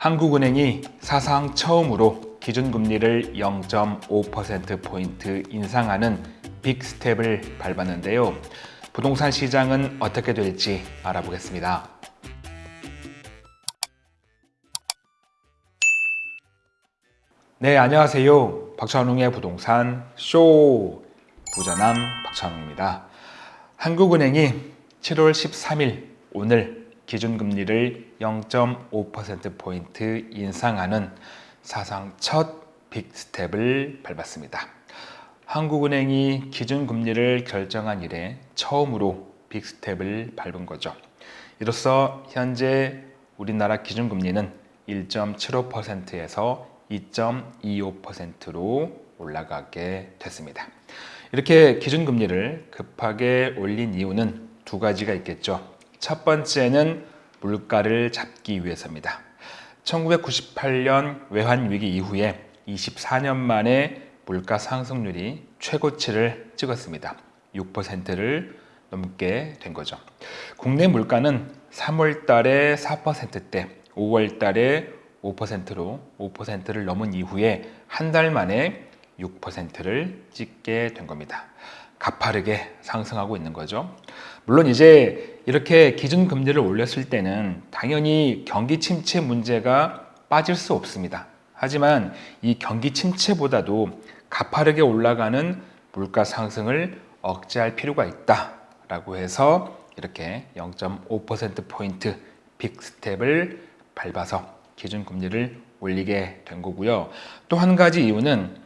한국은행이 사상 처음으로 기준금리를 0.5%포인트 인상하는 빅스텝을 밟았는데요. 부동산 시장은 어떻게 될지 알아보겠습니다. 네, 안녕하세요. 박찬웅의 부동산 쇼 부자남 박찬웅입니다. 한국은행이 7월 13일 오늘 기준금리를 0.5%포인트 인상하는 사상 첫 빅스텝을 밟았습니다. 한국은행이 기준금리를 결정한 이래 처음으로 빅스텝을 밟은 거죠. 이로써 현재 우리나라 기준금리는 1.75%에서 2.25%로 올라가게 됐습니다. 이렇게 기준금리를 급하게 올린 이유는 두 가지가 있겠죠. 첫 번째는 물가를 잡기 위해서입니다. 1998년 외환위기 이후에 24년 만에 물가 상승률이 최고치를 찍었습니다. 6%를 넘게 된 거죠. 국내 물가는 3월 달에 4%대, 5월 달에 5%로 5%를 넘은 이후에 한 달 만에 6%를 찍게 된 겁니다. 가파르게 상승하고 있는 거죠. 물론 이제 이렇게 기준금리를 올렸을 때는 당연히 경기 침체 문제가 빠질 수 없습니다. 하지만 이 경기 침체보다도 가파르게 올라가는 물가 상승을 억제할 필요가 있다라고 해서 이렇게 0.5%포인트 빅스텝을 밟아서 기준금리를 올리게 된 거고요. 또 한 가지 이유는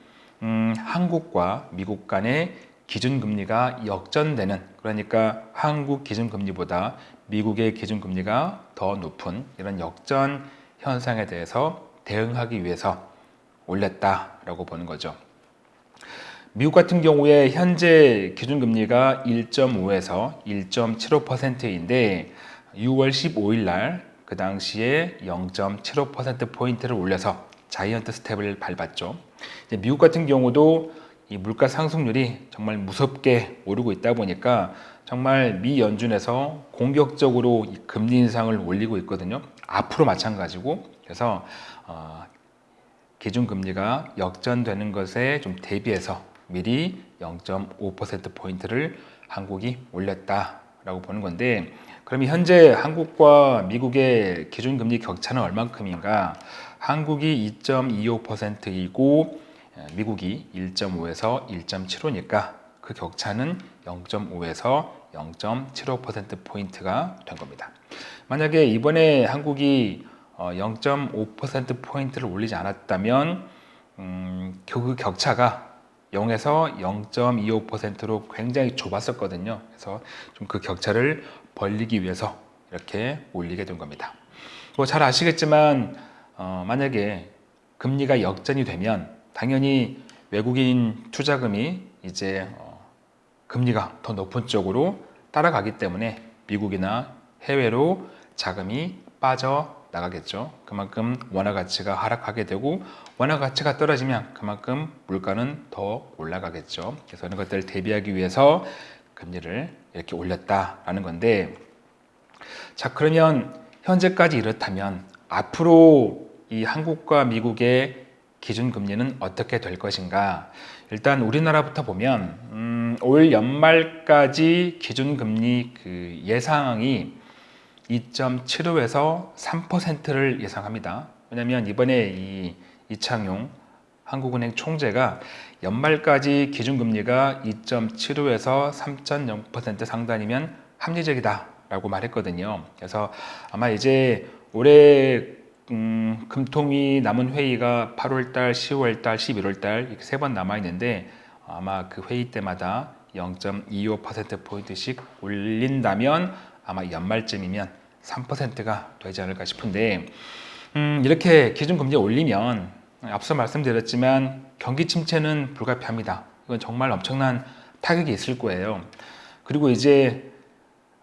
음, 한국과 미국 간의 기준금리가 역전되는 그러니까 한국 기준금리보다 미국의 기준금리가 더 높은 이런 역전 현상에 대해서 대응하기 위해서 올렸다라고 보는 거죠. 미국 같은 경우에 현재 기준금리가 1.5에서 1.75%인데 6월 15일 날 그 당시에 0.75%포인트를 올려서 자이언트 스텝을 밟았죠. 미국 같은 경우도 이 물가 상승률이 정말 무섭게 오르고 있다 보니까 정말 미 연준에서 공격적으로 금리 인상을 올리고 있거든요. 앞으로 마찬가지고 그래서 어, 기준 금리가 역전되는 것에 좀 대비해서 미리 0.5% 포인트를 한국이 올렸다라고 보는 건데 그럼 현재 한국과 미국의 기준 금리 격차는 얼만큼인가? 한국이 2.25%이고 미국이 1.5에서 1.75니까 그 격차는 0.5에서 0.75%포인트가 된 겁니다. 만약에 이번에 한국이 0.5%포인트를 올리지 않았다면 음, 그 격차가 0에서 0.25%로 굉장히 좁았었거든요. 그래서 좀 그 격차를 벌리기 위해서 이렇게 올리게 된 겁니다. 뭐 잘 아시겠지만 어, 만약에 금리가 역전이 되면 당연히 외국인 투자금이 이제 어, 금리가 더 높은 쪽으로 따라가기 때문에 미국이나 해외로 자금이 빠져 나가겠죠. 그만큼 원화 가치가 하락하게 되고 원화 가치가 떨어지면 그만큼 물가는 더 올라가겠죠. 그래서 이런 것들을 대비하기 위해서 금리를 이렇게 올렸다라는 건데 자 그러면 현재까지 이렇다면 앞으로 이 한국과 미국의 기준금리는 어떻게 될 것인가 일단 우리나라부터 보면 음, 올 연말까지 기준금리 그 예상이 2.75에서 3%를 예상합니다. 왜냐하면 이번에 이 이창용 한국은행 총재가 연말까지 기준금리가 2.75에서 3.0% 상단이면 합리적이다 라고 말했거든요. 그래서 아마 이제 올해 음, 금통이 남은 회의가 8월달, 10월달, 11월달 이렇게 세 번 남아있는데 아마 그 회의 때마다 0.25%포인트씩 올린다면 아마 연말쯤이면 3%가 되지 않을까 싶은데 음, 이렇게 기준금리 올리면 앞서 말씀드렸지만 경기 침체는 불가피합니다. 이건 정말 엄청난 타격이 있을 거예요. 그리고 이제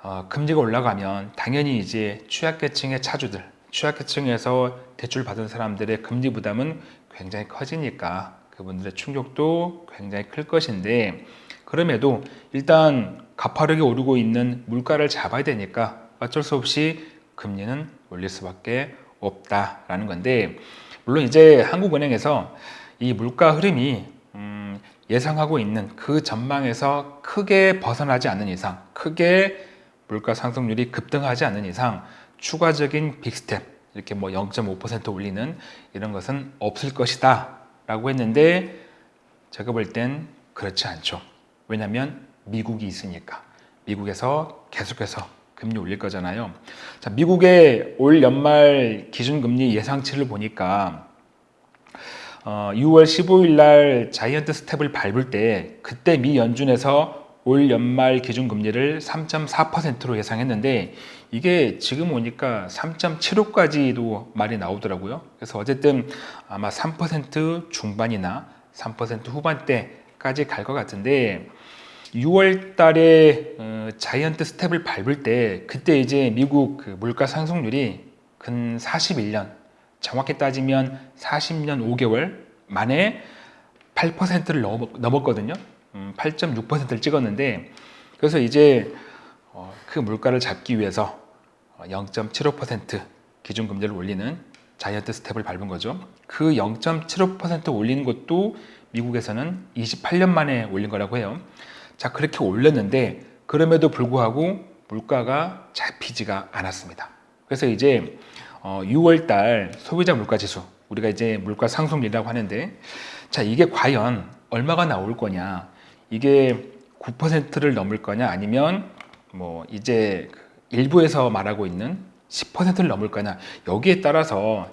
어, 금리가 올라가면 당연히 이제 취약계층의 차주들, 취약계층에서 대출 받은 사람들의 금리 부담은 굉장히 커지니까 그분들의 충격도 굉장히 클 것인데 그럼에도 일단 가파르게 오르고 있는 물가를 잡아야 되니까 어쩔 수 없이 금리는 올릴 수밖에 없다라는 건데 물론 이제 한국은행에서 이 물가 흐름이 음, 예상하고 있는 그 전망에서 크게 벗어나지 않는 이상, 크게 물가 상승률이 급등하지 않는 이상 추가적인 빅스텝 이렇게 뭐 0.5% 올리는 이런 것은 없을 것이다 라고 했는데 제가 볼 땐 그렇지 않죠. 왜냐하면 미국이 있으니까 미국에서 계속해서 금리 올릴 거잖아요. 자, 미국의 올 연말 기준금리 예상치를 보니까 어, 6월 15일 날 자이언트 스텝을 밟을 때 그때 미 연준에서 올 연말 기준 금리를 3.4%로 예상했는데 이게 지금 오니까 3.75까지도 말이 나오더라고요. 그래서 어쨌든 아마 3% 중반이나 3% 후반대까지 갈 것 같은데 6월 달에 어, 자이언트 스텝을 밟을 때 그때 이제 미국 그 물가 상승률이 근 41년 정확히 따지면 40년 5개월 만에 8%를 넘었거든요. 음, 8.6%를 찍었는데 그래서 이제 어, 그 물가를 잡기 위해서 0.75% 기준금리를 올리는 자이언트 스텝을 밟은 거죠. 그 0.75% 올리는 것도 미국에서는 28년 만에 올린 거라고 해요. 자, 그렇게 올렸는데 그럼에도 불구하고 물가가 잡히지가 않았습니다. 그래서 이제 6월 달 소비자 물가 지수 우리가 이제 물가 상승률이라고 하는데 자, 이게 과연 얼마가 나올 거냐? 이게 9%를 넘을 거냐 아니면 뭐 이제 그 일부에서 말하고 있는 10%를 넘을 거냐 여기에 따라서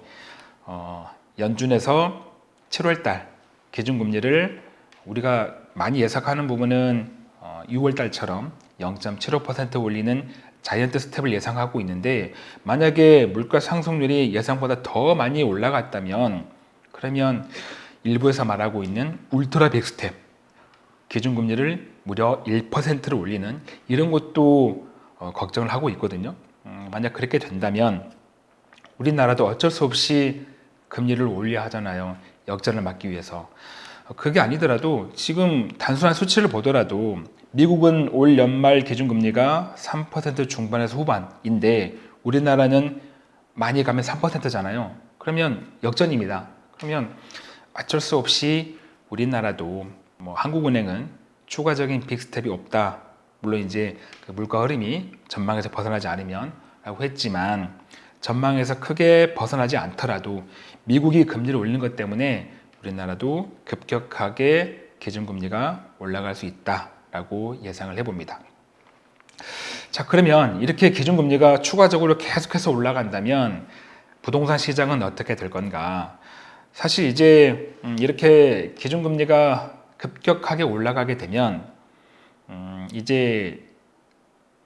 어, 연준에서 7월 달 기준금리를 우리가 많이 예상하는 부분은 어, 6월 달처럼 0.75% 올리는 자이언트 스텝을 예상하고 있는데 만약에 물가 상승률이 예상보다 더 많이 올라갔다면 그러면 일부에서 말하고 있는 울트라 빅 스텝 기준금리를 무려 1%를 올리는 이런 것도 어, 걱정을 하고 있거든요. 음, 만약 그렇게 된다면 우리나라도 어쩔 수 없이 금리를 올려야 하잖아요. 역전을 막기 위해서. 어, 그게 아니더라도 지금 단순한 수치를 보더라도 미국은 올 연말 기준금리가 3% 중반에서 후반인데 우리나라는 많이 가면 3%잖아요. 그러면 역전입니다. 그러면 어쩔 수 없이 우리나라도 뭐 한국은행은 추가적인 빅스텝이 없다. 물론 이제 그 물가 흐름이 전망에서 벗어나지 않으면 라고 했지만 전망에서 크게 벗어나지 않더라도 미국이 금리를 올리는 것 때문에 우리나라도 급격하게 기준금리가 올라갈 수 있다라고 예상을 해봅니다. 자 그러면 이렇게 기준금리가 추가적으로 계속해서 올라간다면 부동산 시장은 어떻게 될 건가? 사실 이제 음, 이렇게 기준금리가 급격하게 올라가게 되면 음, 이제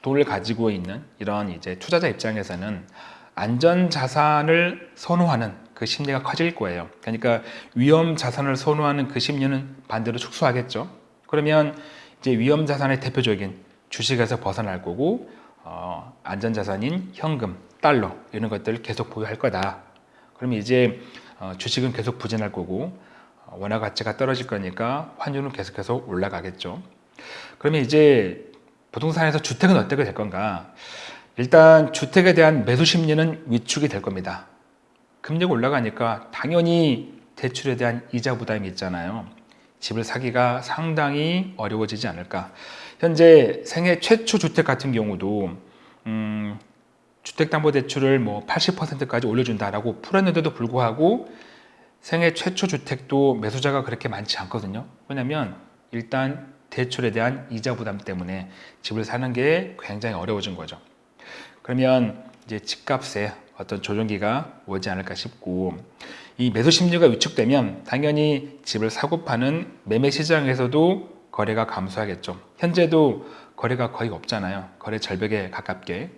돈을 가지고 있는 이런 이제 투자자 입장에서는 안전 자산을 선호하는 그 심리가 커질 거예요. 그러니까 위험 자산을 선호하는 그 심리는 반대로 축소하겠죠. 그러면 이제 위험 자산의 대표적인 주식에서 벗어날 거고 어, 안전 자산인 현금, 달러 이런 것들을 계속 보유할 거다. 그러면 이제 어, 주식은 계속 부진할 거고 어, 원화 가치가 떨어질 거니까 환율은 계속해서 올라가겠죠. 그러면 이제 부동산에서 주택은 어떻게 될 건가? 일단 주택에 대한 매수 심리는 위축이 될 겁니다. 금리가 올라가니까 당연히 대출에 대한 이자 부담이 있잖아요. 집을 사기가 상당히 어려워지지 않을까. 현재 생애 최초 주택 같은 경우도 음, 주택담보대출을 뭐 80%까지 올려준다라고 풀었는데도 불구하고 생애 최초 주택도 매수자가 그렇게 많지 않거든요. 왜냐하면 일단 대출에 대한 이자 부담 때문에 집을 사는 게 굉장히 어려워진 거죠. 그러면 이제 집값에 어떤 조정기가 오지 않을까 싶고 이 매수 심리가 위축되면 당연히 집을 사고 파는 매매 시장에서도 거래가 감소하겠죠. 현재도 거래가 거의 없잖아요. 거래 절벽에 가깝게.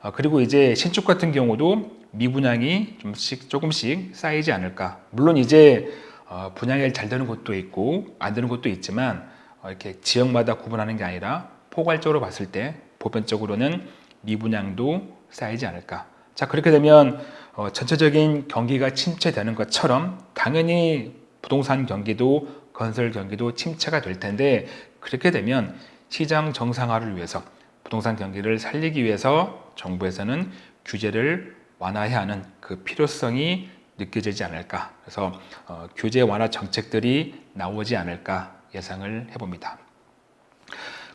어, 그리고 이제 신축 같은 경우도 미분양이 좀씩 조금씩 쌓이지 않을까. 물론 이제 어, 분양이 잘 되는 곳도 있고 안 되는 곳도 있지만 어, 이렇게 지역마다 구분하는 게 아니라 포괄적으로 봤을 때 보편적으로는 미분양도 쌓이지 않을까. 자 그렇게 되면 어, 전체적인 경기가 침체되는 것처럼 당연히 부동산 경기도 건설 경기도 침체가 될 텐데 그렇게 되면 시장 정상화를 위해서 부동산 경기를 살리기 위해서 정부에서는 규제를 완화해야 하는 그 필요성이 느껴지지 않을까. 그래서 어, 규제 완화 정책들이 나오지 않을까 예상을 해봅니다.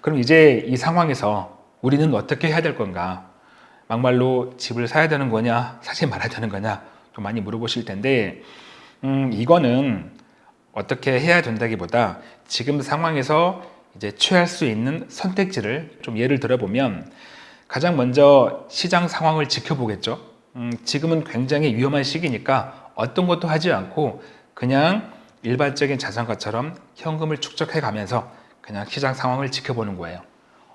그럼 이제 이 상황에서 우리는 어떻게 해야 될 건가? 막말로 집을 사야 되는 거냐, 사지 말아야 되는 거냐, 좀 많이 물어보실 텐데, 음, 이거는 어떻게 해야 된다기보다 지금 상황에서 이제 취할 수 있는 선택지를 좀 예를 들어보면 가장 먼저 시장 상황을 지켜보겠죠. 음, 지금은 굉장히 위험한 시기니까 어떤 것도 하지 않고 그냥 일반적인 자산가처럼 현금을 축적해 가면서 그냥 시장 상황을 지켜보는 거예요.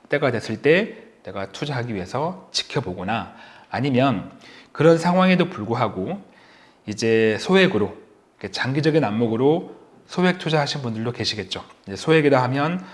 때가 됐을 때 내가 투자하기 위해서 지켜보거나 아니면 그런 상황에도 불구하고 이제 소액으로 장기적인 안목으로 소액 투자하신 분들도 계시겠죠. 소액이라 하면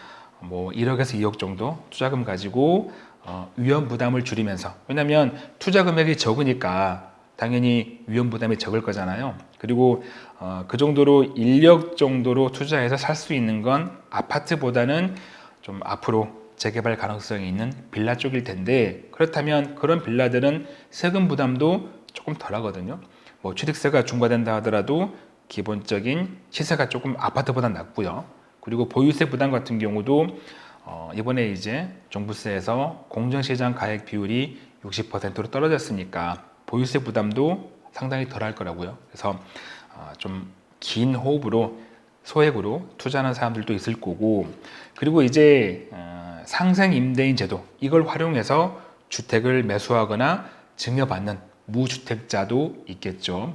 뭐 1억에서 2억 정도 투자금 가지고 어, 위험 부담을 줄이면서 왜냐하면 투자 금액이 적으니까 당연히 위험 부담이 적을 거잖아요. 그리고 어, 그 정도로 인력 정도로 투자해서 살 수 있는 건 아파트보다는 좀 앞으로 재개발 가능성이 있는 빌라 쪽일 텐데 그렇다면 그런 빌라들은 세금 부담도 조금 덜 하거든요. 뭐 취득세가 중과된다 하더라도 기본적인 시세가 조금 아파트보다 낮고요. 그리고 보유세 부담 같은 경우도 어, 이번에 이제 종부세에서 공정시장 가액 비율이 60%로 떨어졌으니까 보유세 부담도 상당히 덜할 거라고요. 그래서 어, 좀긴 호흡으로 소액으로 투자하는 사람들도 있을 거고 그리고 이제 어, 상생 임대인 제도 이걸 활용해서 주택을 매수하거나 증여받는 무주택자도 있겠죠.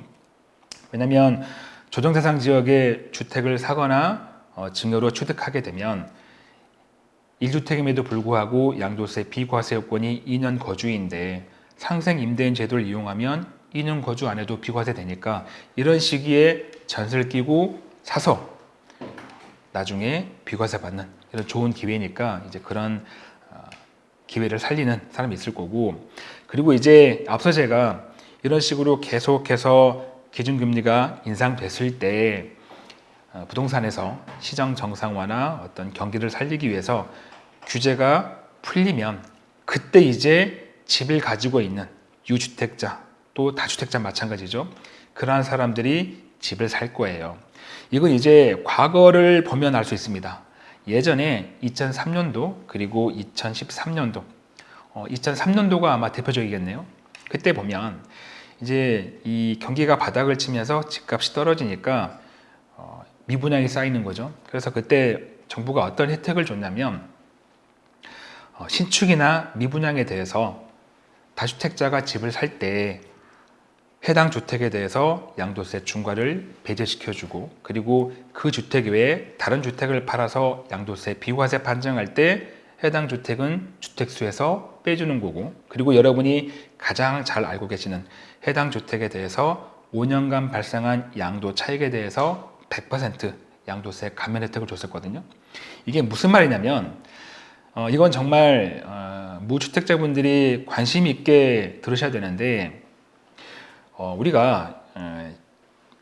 왜냐하면 조정대상 지역에 주택을 사거나 어, 증여로 취득하게 되면 1주택임에도 불구하고 양도세 비과세 요건이 2년 거주인데 상생 임대인 제도를 이용하면 2년 거주 안 해도 비과세 되니까 이런 시기에 전세를 끼고 사서 나중에 비과세 받는 이런 좋은 기회니까 이제 그런 어, 기회를 살리는 사람이 있을 거고. 그리고 이제 앞서 제가 이런 식으로 계속해서 기준금리가 인상됐을 때 어, 부동산에서 시장 정상화나 어떤 경기를 살리기 위해서 규제가 풀리면 그때 이제 집을 가지고 있는 유주택자 또 다주택자 마찬가지죠. 그러한 사람들이 집을 살 거예요. 이건 이제 과거를 보면 알 수 있습니다. 예전에 2003년도 그리고 2013년도 어, 2003년도가 아마 대표적이겠네요. 그때 보면 이제 이 경기가 바닥을 치면서 집값이 떨어지니까 어, 미분양이 쌓이는 거죠. 그래서 그때 정부가 어떤 혜택을 줬냐면 어, 신축이나 미분양에 대해서 다주택자가 집을 살 때 해당 주택에 대해서 양도세 중과를 배제시켜주고 그리고 그 주택 외에 다른 주택을 팔아서 양도세 비과세 판정할 때 해당 주택은 주택수에서 빼주는 거고 그리고 여러분이 가장 잘 알고 계시는 해당 주택에 대해서 5년간 발생한 양도 차익에 대해서 100% 양도세 감면 혜택을 줬었거든요. 이게 무슨 말이냐면 어, 이건 정말 어, 무주택자분들이 관심 있게 들으셔야 되는데 어, 우리가 어,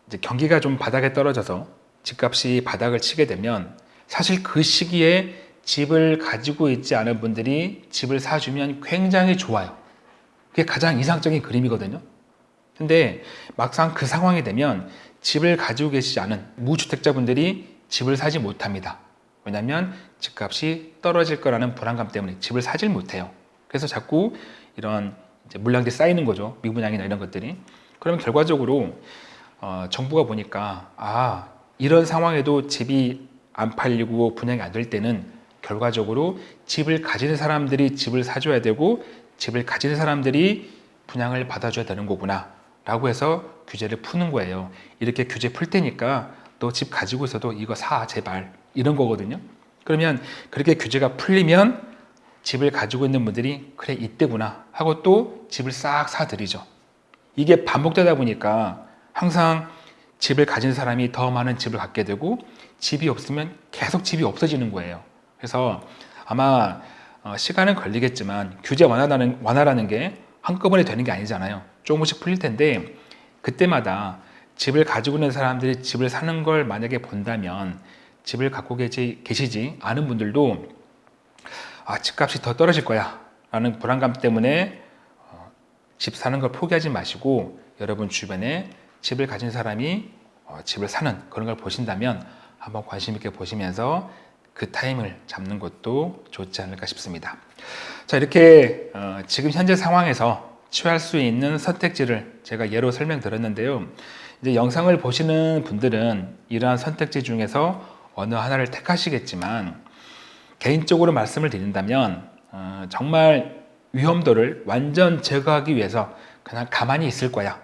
이제 경기가 좀 바닥에 떨어져서 집값이 바닥을 치게 되면 사실 그 시기에 집을 가지고 있지 않은 분들이 집을 사주면 굉장히 좋아요. 그게 가장 이상적인 그림이거든요. 근데 막상 그 상황이 되면 집을 가지고 계시지 않은 무주택자분들이 집을 사지 못합니다. 왜냐하면 집값이 떨어질 거라는 불안감 때문에 집을 사질 못해요. 그래서 자꾸 이런 물량들이 쌓이는 거죠. 미분양이나 이런 것들이. 그러면 결과적으로 어, 정부가 보니까 아 이런 상황에도 집이 안 팔리고 분양이 안 될 때는 결과적으로 집을 가지는 사람들이 집을 사줘야 되고 집을 가지는 사람들이 분양을 받아줘야 되는 거구나 라고 해서 규제를 푸는 거예요. 이렇게 규제 풀 테니까 너 집 가지고 있어도 이거 사 제발. 이런 거거든요. 그러면 그렇게 규제가 풀리면 집을 가지고 있는 분들이 그래 이때구나 하고 또 집을 싹 사들이죠. 이게 반복되다 보니까 항상 집을 가진 사람이 더 많은 집을 갖게 되고 집이 없으면 계속 집이 없어지는 거예요. 그래서 아마 어, 시간은 걸리겠지만 규제 완화라는, 완화라는 게 한꺼번에 되는 게 아니잖아요. 조금씩 풀릴 텐데 그때마다 집을 가지고 있는 사람들이 집을 사는 걸 만약에 본다면 집을 갖고 계시, 계시지 않은 분들도 아, 집값이 더 떨어질 거야 라는 불안감 때문에 어, 집 사는 걸 포기하지 마시고 여러분 주변에 집을 가진 사람이 어, 집을 사는 그런 걸 보신다면 한번 관심 있게 보시면서 그 타임을 잡는 것도 좋지 않을까 싶습니다. 자 이렇게 어, 지금 현재 상황에서 취할 수 있는 선택지를 제가 예로 설명드렸는데요. 이제 영상을 보시는 분들은 이러한 선택지 중에서 어느 하나를 택하시겠지만 개인적으로 말씀을 드린다면 어, 정말 위험도를 완전 제거하기 위해서 그냥 가만히 있을 거야.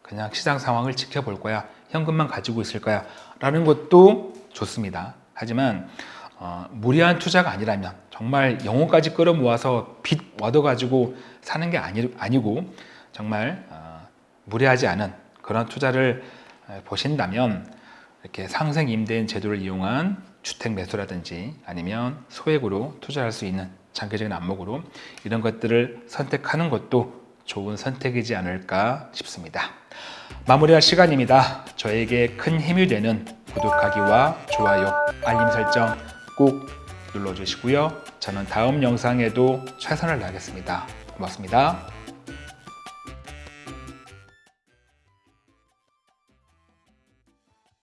그냥 시장 상황을 지켜볼 거야. 현금만 가지고 있을 거야. 라는 것도 좋습니다. 하지만 어, 무리한 투자가 아니라면 정말 영혼까지 끌어모아서 빚 얻어가지고 사는 게 아니, 아니고 정말 어, 무리하지 않은 그런 투자를 에, 보신다면 이렇게 상생 임대인 제도를 이용한 주택 매수라든지 아니면 소액으로 투자할 수 있는 장기적인 안목으로 이런 것들을 선택하는 것도 좋은 선택이지 않을까 싶습니다. 마무리할 시간입니다. 저에게 큰 힘이 되는 구독하기와 좋아요, 알림 설정 꼭 눌러주시고요. 저는 다음 영상에도 최선을 다하겠습니다. 고맙습니다.